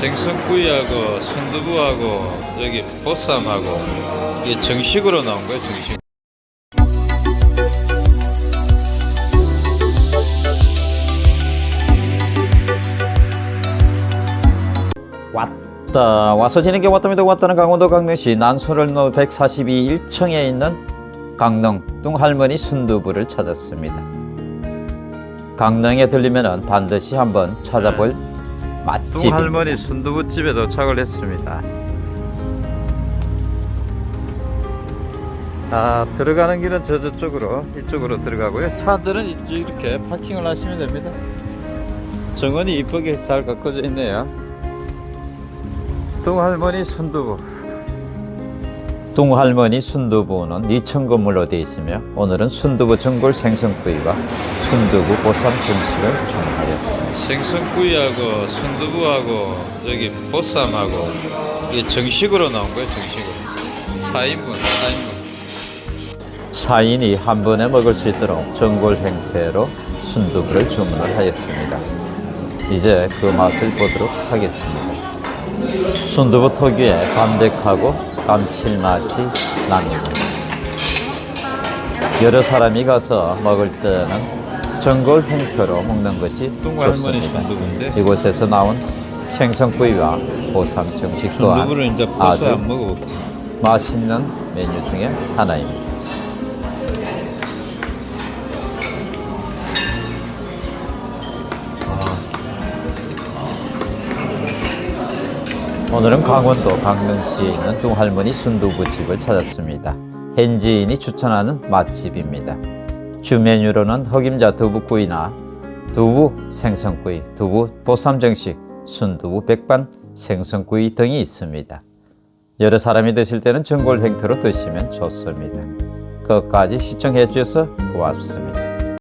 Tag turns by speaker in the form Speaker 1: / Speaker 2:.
Speaker 1: 생선구이하고 순두부하고 여기 보쌈하고 이게 정식으로 나온 거예요 정식.
Speaker 2: 왔다. 와서 지는 게 왔답니다. 왔다는 강원도 강릉시 난소를로 142 1층에 있는 강릉 뚱할머니 순두부를 찾았습니다. 강릉에 들리면 반드시 한번 찾아볼 맛집입니다
Speaker 1: 뚱할머니 순두부집에 도착을 했습니다. 아 들어가는 길은 저 저쪽으로 이쪽으로 들어가고요. 차들은 이- 이렇게 파킹을 하시면 됩니다. 정원이 이쁘게 잘 가꿔져 있네요. 뚱할머니 순두부
Speaker 2: 뚱할머니 순두부는 2층 건물로 되어 있으며 오늘은 순두부 전골 생선구이와 순두부 보쌈 정식을 주문하였습니다
Speaker 1: 생선구이하고 순두부하고 여기 보쌈하고 이게 정식으로 나온 거예요 정식으로 4인분 4인분
Speaker 2: 4인이 한 번에 먹을 수 있도록 전골 형태로 순두부를 주문을 하였습니다. 이제 그 맛을 보도록 하겠습니다. 순두부 특유의 담백하고 감칠맛이 납니다. 여러 사람이 가서 먹을 때는 전골 형태로 먹는 것이 좋습니다. 이곳에서 나온 생선구이와 보쌈 정식 또한 아주 맛있는 메뉴 중에 하나입니다. 오늘은 강원도 강릉시에 있는 뚱할머니 순두부 집을 찾았습니다. 현지인이 추천하는 맛집입니다. 주 메뉴로는 흑임자 두부구이나 두부 생선구이, 두부 보쌈 정식, 순두부 백반 생선구이 등이 있습니다. 여러 사람이 드실 때는 전골 형태로 드시면 좋습니다. 끝까지 시청해 주셔서 고맙습니다.